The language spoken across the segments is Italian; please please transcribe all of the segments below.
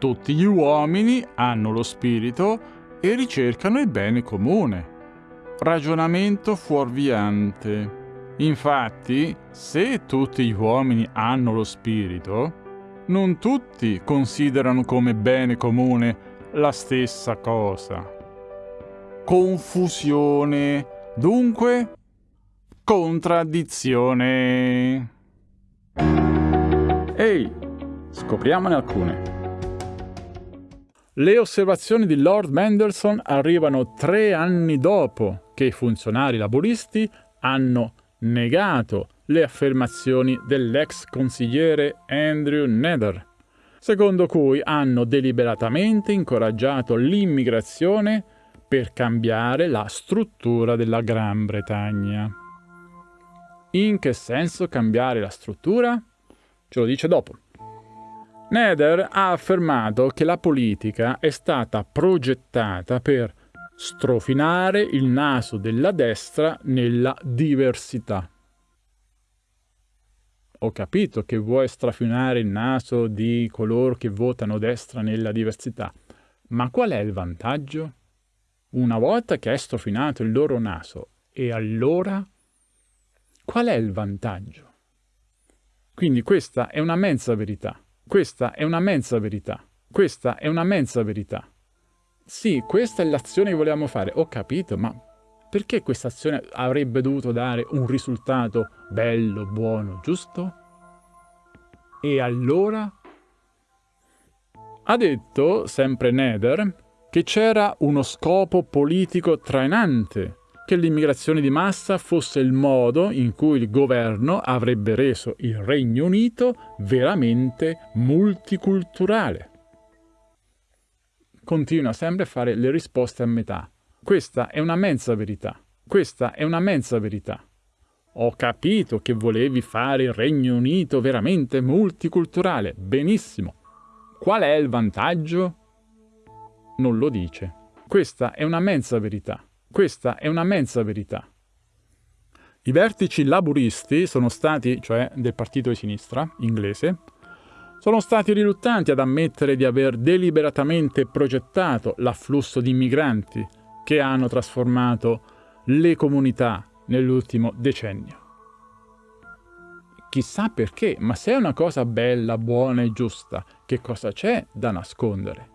Tutti gli uomini hanno lo spirito e ricercano il bene comune. Ragionamento fuorviante. Infatti, se tutti gli uomini hanno lo spirito, non tutti considerano come bene comune la stessa cosa. Confusione, dunque contraddizione. Ehi, scopriamone alcune. Le osservazioni di Lord Mendelssohn arrivano tre anni dopo che i funzionari laburisti hanno negato le affermazioni dell'ex consigliere Andrew Nether, secondo cui hanno deliberatamente incoraggiato l'immigrazione per cambiare la struttura della Gran Bretagna. In che senso cambiare la struttura? Ce lo dice dopo. Nether ha affermato che la politica è stata progettata per strofinare il naso della destra nella diversità. Ho capito che vuoi strafinare il naso di coloro che votano destra nella diversità, ma qual è il vantaggio? Una volta che hai strofinato il loro naso, e allora qual è il vantaggio? Quindi questa è una mezza verità. Questa è una mezza verità. Questa è una mezza verità. Sì, questa è l'azione che volevamo fare. Ho capito, ma perché questa azione avrebbe dovuto dare un risultato bello, buono, giusto? E allora? Ha detto, sempre Nether, che c'era uno scopo politico trainante, che l'immigrazione di massa fosse il modo in cui il governo avrebbe reso il Regno Unito veramente multiculturale continua sempre a fare le risposte a metà. Questa è una mezza verità. Questa è una mezza verità. Ho capito che volevi fare il Regno Unito veramente multiculturale. Benissimo. Qual è il vantaggio? Non lo dice. Questa è una mezza verità. Questa è una mezza verità. I vertici laburisti sono stati, cioè del partito di sinistra inglese, sono stati riluttanti ad ammettere di aver deliberatamente progettato l'afflusso di migranti che hanno trasformato le comunità nell'ultimo decennio. Chissà perché, ma se è una cosa bella, buona e giusta, che cosa c'è da nascondere?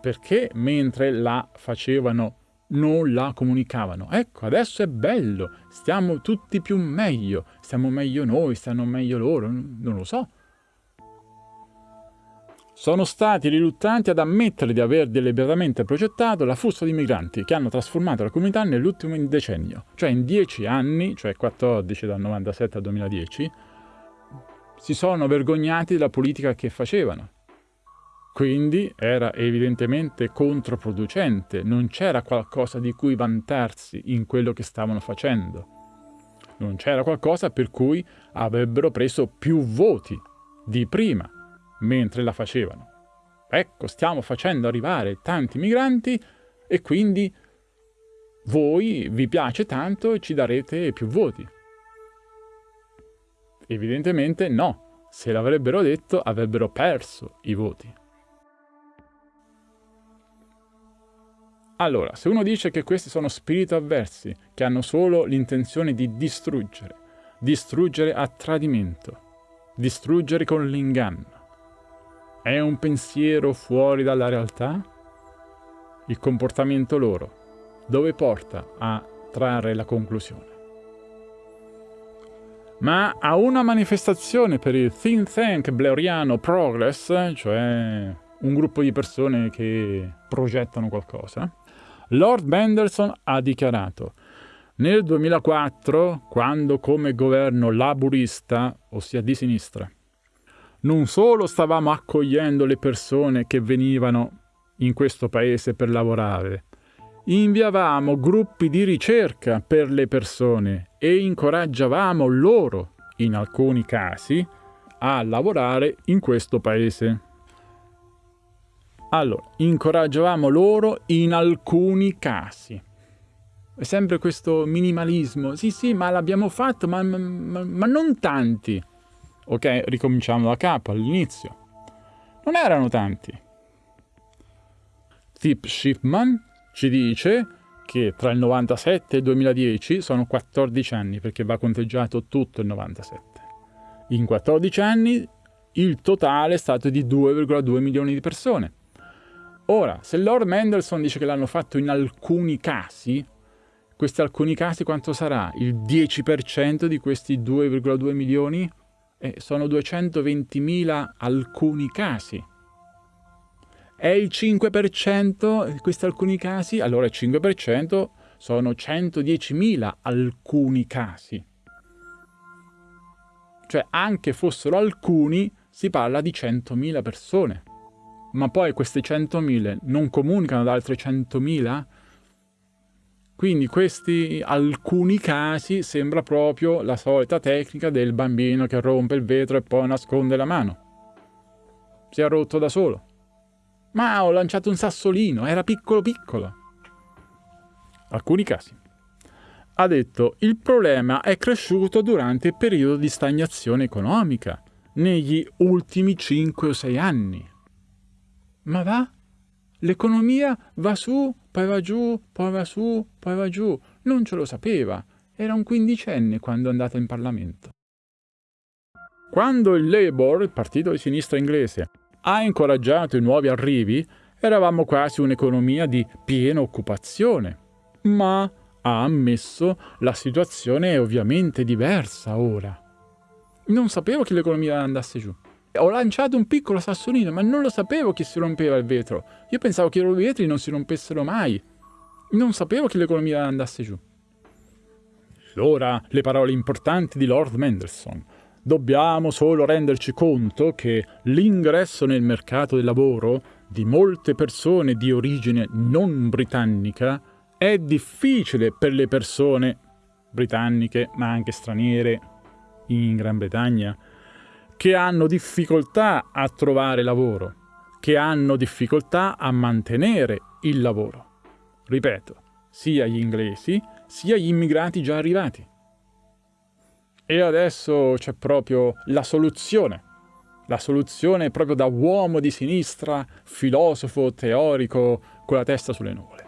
Perché mentre la facevano non la comunicavano? Ecco, adesso è bello, stiamo tutti più meglio, stiamo meglio noi, stanno meglio loro, non lo so sono stati riluttanti ad ammettere di aver deliberatamente progettato l'afflusso di migranti che hanno trasformato la comunità nell'ultimo decennio, cioè in dieci anni, cioè 14 dal 97 al 2010, si sono vergognati della politica che facevano. Quindi era evidentemente controproducente, non c'era qualcosa di cui vantarsi in quello che stavano facendo. Non c'era qualcosa per cui avrebbero preso più voti di prima mentre la facevano. Ecco, stiamo facendo arrivare tanti migranti e quindi voi vi piace tanto e ci darete più voti. Evidentemente no, se l'avrebbero detto avrebbero perso i voti. Allora, se uno dice che questi sono spiriti avversi, che hanno solo l'intenzione di distruggere, distruggere a tradimento, distruggere con l'inganno, è un pensiero fuori dalla realtà? Il comportamento loro, dove porta a trarre la conclusione? Ma a una manifestazione per il think tank blairiano Progress, cioè un gruppo di persone che progettano qualcosa, Lord Mendelssohn ha dichiarato nel 2004, quando come governo laburista, ossia di sinistra, non solo stavamo accogliendo le persone che venivano in questo paese per lavorare, inviavamo gruppi di ricerca per le persone e incoraggiavamo loro, in alcuni casi, a lavorare in questo paese. Allora, incoraggiavamo loro in alcuni casi. È sempre questo minimalismo. Sì, sì, ma l'abbiamo fatto, ma, ma, ma non tanti. Ok, ricominciamo da capo, all'inizio. Non erano tanti, Tip Shipman ci dice che tra il 97 e il 2010 sono 14 anni perché va conteggiato tutto il 97. In 14 anni il totale è stato di 2,2 milioni di persone. Ora, se Lord Mendelssohn dice che l'hanno fatto in alcuni casi, questi alcuni casi quanto sarà? Il 10% di questi 2,2 milioni? Eh, sono 220.000 alcuni casi. È il 5% di questi alcuni casi? Allora il 5% sono 110.000 alcuni casi. Cioè anche fossero alcuni si parla di 100.000 persone. Ma poi queste 100.000 non comunicano ad altre 100.000? Quindi questi alcuni casi sembra proprio la solita tecnica del bambino che rompe il vetro e poi nasconde la mano. Si è rotto da solo. Ma ho lanciato un sassolino, era piccolo piccolo. Alcuni casi. Ha detto, il problema è cresciuto durante il periodo di stagnazione economica, negli ultimi 5 o 6 anni. Ma va? L'economia va su, poi va giù, poi va su, poi va giù. Non ce lo sapeva. Era un quindicenne quando è andata in Parlamento. Quando il Labour, il partito di sinistra inglese, ha incoraggiato i nuovi arrivi, eravamo quasi un'economia di piena occupazione. Ma ha ammesso la situazione è ovviamente diversa ora. Non sapevo che l'economia andasse giù. Ho lanciato un piccolo sassolino, ma non lo sapevo che si rompeva il vetro. Io pensavo che i vetri non si rompessero mai. Non sapevo che l'economia andasse giù. Ora le parole importanti di Lord Mendelssohn. Dobbiamo solo renderci conto che l'ingresso nel mercato del lavoro di molte persone di origine non britannica è difficile per le persone britanniche, ma anche straniere, in Gran Bretagna, che hanno difficoltà a trovare lavoro, che hanno difficoltà a mantenere il lavoro. Ripeto, sia gli inglesi sia gli immigrati già arrivati. E adesso c'è proprio la soluzione. La soluzione proprio da uomo di sinistra, filosofo, teorico, con la testa sulle nuvole.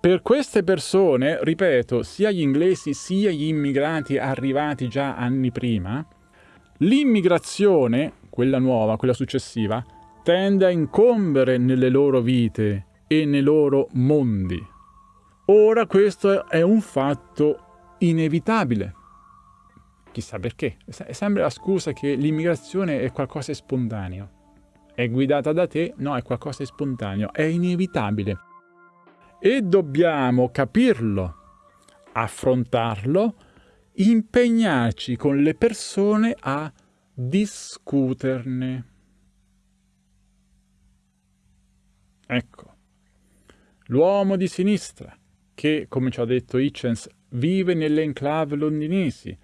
Per queste persone, ripeto, sia gli inglesi sia gli immigrati arrivati già anni prima, l'immigrazione, quella nuova, quella successiva, tende a incombere nelle loro vite e nei loro mondi. Ora questo è un fatto inevitabile. Chissà perché. Sembra la scusa che l'immigrazione è qualcosa di spontaneo. È guidata da te? No, è qualcosa di spontaneo. È inevitabile e dobbiamo capirlo, affrontarlo, impegnarci con le persone a discuterne. Ecco, l'uomo di sinistra, che, come ci ha detto Hitchens, vive nelle enclave londinesi,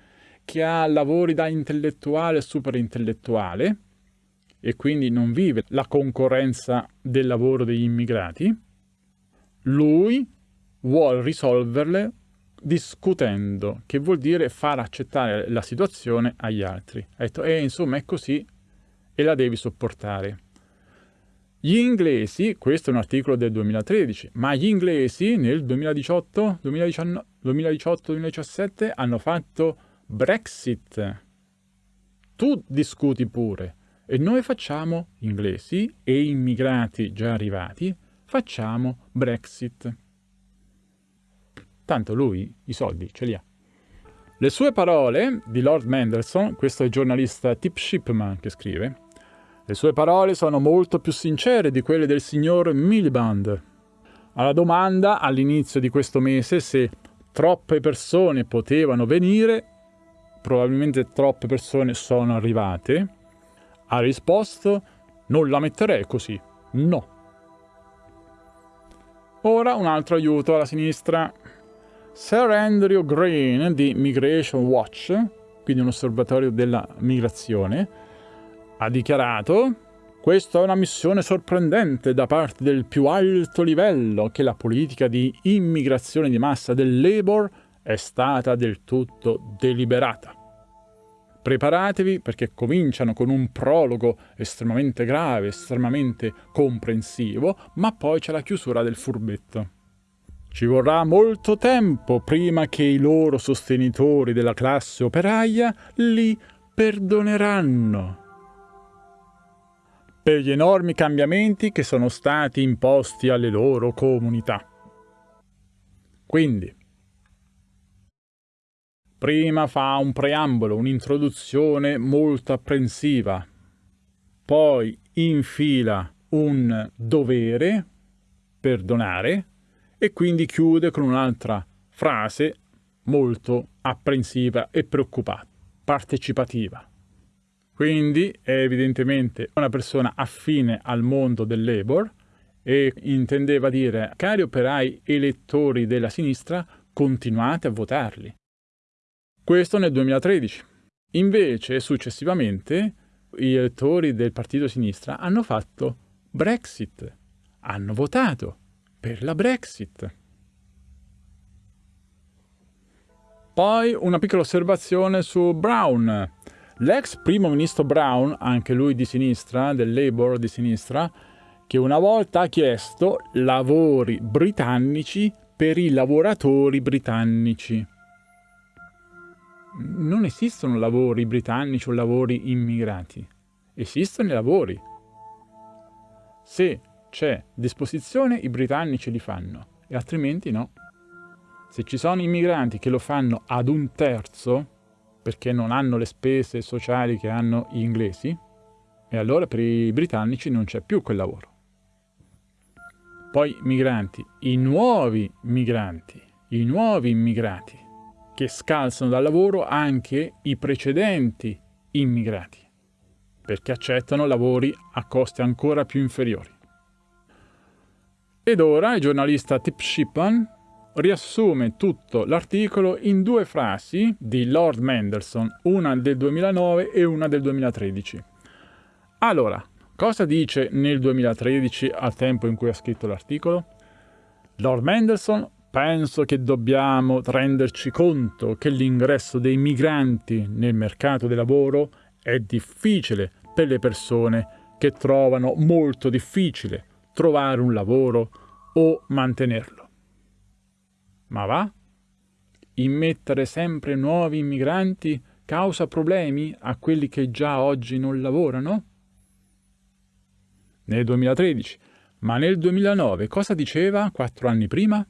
che ha lavori da intellettuale e superintellettuale, e quindi non vive la concorrenza del lavoro degli immigrati, lui vuole risolverle discutendo, che vuol dire far accettare la situazione agli altri. Detto, eh, insomma, è così e la devi sopportare. Gli inglesi, questo è un articolo del 2013, ma gli inglesi nel 2018, 2018-2017 hanno fatto Brexit. Tu discuti pure. E noi facciamo, inglesi e immigrati già arrivati, facciamo Brexit. Tanto lui i soldi ce li ha. Le sue parole di Lord Mendelssohn, questo è il giornalista Tip Shipman che scrive, le sue parole sono molto più sincere di quelle del signor Miliband. Alla domanda all'inizio di questo mese se troppe persone potevano venire, probabilmente troppe persone sono arrivate, ha risposto non la metterei così, no. Ora un altro aiuto alla sinistra. Sir Andrew Green di Migration Watch, quindi un osservatorio della migrazione, ha dichiarato questa è una missione sorprendente da parte del più alto livello che la politica di immigrazione di massa del Labour è stata del tutto deliberata. Preparatevi perché cominciano con un prologo estremamente grave, estremamente comprensivo, ma poi c'è la chiusura del furbetto. Ci vorrà molto tempo prima che i loro sostenitori della classe operaia li perdoneranno per gli enormi cambiamenti che sono stati imposti alle loro comunità. Quindi, prima fa un preambolo, un'introduzione molto apprensiva, poi infila un dovere, perdonare, e quindi chiude con un'altra frase molto apprensiva e preoccupata, partecipativa. Quindi è evidentemente una persona affine al mondo del labor e intendeva dire, cari operai elettori della sinistra, continuate a votarli. Questo nel 2013. Invece, successivamente, gli elettori del partito sinistra hanno fatto Brexit, hanno votato per la Brexit. Poi una piccola osservazione su Brown. L'ex primo ministro Brown, anche lui di sinistra, del Labour di sinistra, che una volta ha chiesto lavori britannici per i lavoratori britannici. Non esistono lavori britannici o lavori immigrati. Esistono i lavori. Se c'è disposizione, i britannici li fanno, e altrimenti no. Se ci sono immigranti che lo fanno ad un terzo, perché non hanno le spese sociali che hanno gli inglesi, e allora per i britannici non c'è più quel lavoro. Poi migranti, i nuovi migranti, i nuovi immigrati, che scalzano dal lavoro anche i precedenti immigrati, perché accettano lavori a costi ancora più inferiori. Ed ora il giornalista Tip Shipman riassume tutto l'articolo in due frasi di Lord Mendelssohn, una del 2009 e una del 2013. Allora, cosa dice nel 2013 al tempo in cui ha scritto l'articolo? Lord Mendelssohn penso che dobbiamo renderci conto che l'ingresso dei migranti nel mercato del lavoro è difficile per le persone che trovano molto difficile trovare un lavoro o mantenerlo. Ma va? Immettere sempre nuovi immigranti causa problemi a quelli che già oggi non lavorano? Nel 2013. Ma nel 2009 cosa diceva quattro anni prima?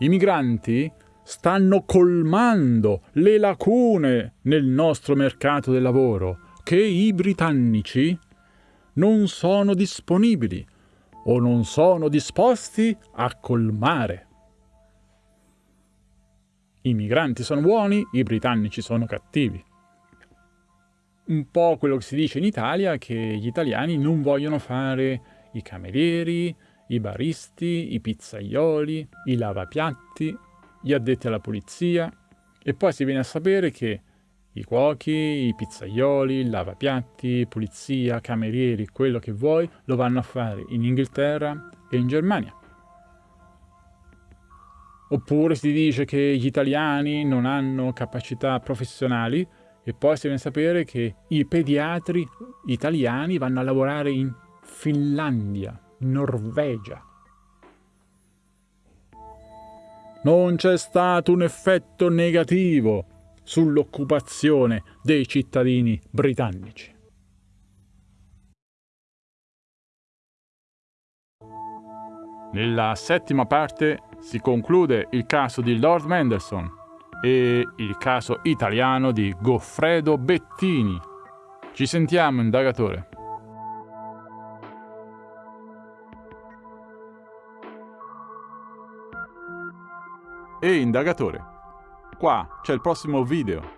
I migranti stanno colmando le lacune nel nostro mercato del lavoro che i britannici non sono disponibili o non sono disposti a colmare. I migranti sono buoni, i britannici sono cattivi. Un po' quello che si dice in Italia che gli italiani non vogliono fare i camerieri, i baristi, i pizzaioli, i lavapiatti, gli addetti alla pulizia e poi si viene a sapere che i cuochi, i pizzaioli, il lavapiatti, pulizia, camerieri, quello che vuoi, lo vanno a fare in Inghilterra e in Germania. Oppure si dice che gli italiani non hanno capacità professionali e poi si a sapere che i pediatri italiani vanno a lavorare in Finlandia, in Norvegia. Non c'è stato un effetto negativo sull'occupazione dei cittadini britannici. Nella settima parte si conclude il caso di Lord Mendelssohn e il caso italiano di Goffredo Bettini. Ci sentiamo, indagatore. E indagatore. Qua c'è il prossimo video.